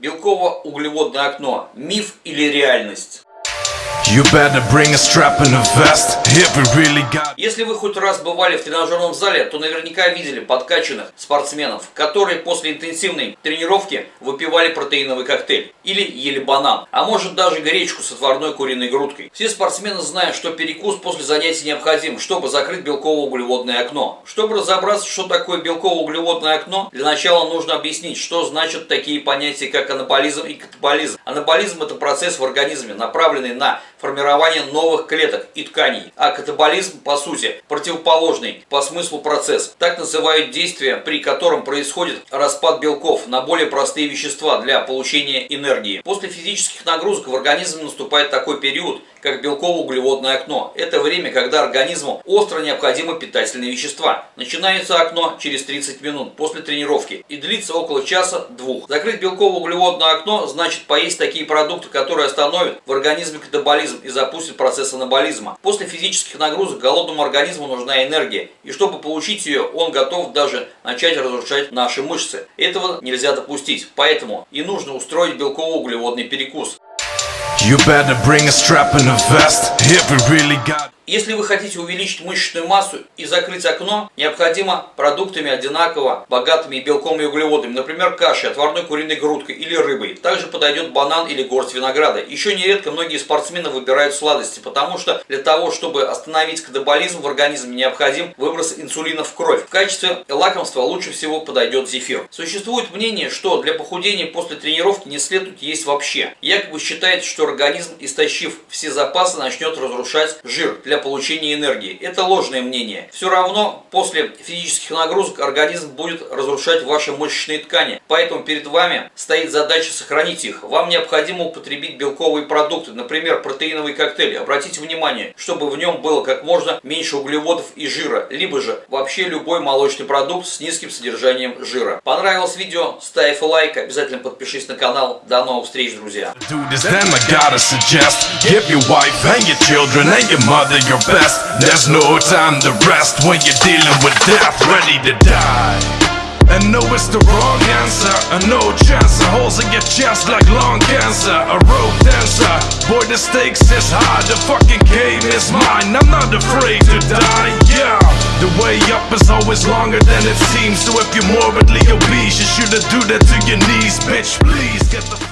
Белково-углеводное окно. Миф или реальность? Если вы хоть раз бывали в тренажерном зале, то наверняка видели подкачанных спортсменов, которые после интенсивной тренировки выпивали протеиновый коктейль или ели банан, а может даже гречку с отварной куриной грудкой. Все спортсмены знают, что перекус после занятий необходим, чтобы закрыть белково-углеводное окно. Чтобы разобраться, что такое белково-углеводное окно, для начала нужно объяснить, что значат такие понятия, как анаболизм и катаболизм. Анаболизм – это процесс в организме, направленный на формирование новых клеток и тканей, а катаболизм, по сути, противоположный по смыслу процесс. Так называют действия, при котором происходит распад белков на более простые вещества для получения энергии. После физических нагрузок в организме наступает такой период, как белково-углеводное окно. Это время, когда организму остро необходимы питательные вещества. Начинается окно через 30 минут после тренировки и длится около часа-двух. Закрыть белково-углеводное окно значит поесть такие продукты, которые остановят в организме катаболизм и запустят процесс анаболизма. После физических нагрузок голодному организму нужна энергия, и чтобы получить ее, он готов даже начать разрушать наши мышцы. Этого нельзя допустить, поэтому и нужно устроить белково-углеводный перекус. You better bring a strap and a vest if we really got... Если вы хотите увеличить мышечную массу и закрыть окно, необходимо продуктами одинаково богатыми белком и углеводами, например, кашей, отварной куриной грудкой или рыбой. Также подойдет банан или горсть винограда. Еще нередко многие спортсмены выбирают сладости, потому что для того, чтобы остановить катаболизм в организме, необходим выброс инсулина в кровь. В качестве лакомства лучше всего подойдет зефир. Существует мнение, что для похудения после тренировки не следует есть вообще. Якобы считается, что организм, истощив все запасы, начнет разрушать жир для получения энергии. Это ложное мнение. Все равно после физических нагрузок организм будет разрушать ваши мышечные ткани. Поэтому перед вами стоит задача сохранить их. Вам необходимо употребить белковые продукты, например, протеиновый коктейль. Обратите внимание, чтобы в нем было как можно меньше углеводов и жира, либо же вообще любой молочный продукт с низким содержанием жира. Понравилось видео? Ставь лайк, обязательно подпишись на канал. До новых встреч, друзья! Your best. There's no time to rest when you're dealing with death Ready to die. And no, it's the wrong answer. A no chance, a holes in your chest like lung cancer. A rope dancer, boy the stakes is high. The fucking game is mine, I'm not afraid to die, yeah. The way up is always longer than it seems. So if you're morbidly obese You shouldn't do that to your knees, bitch Please get the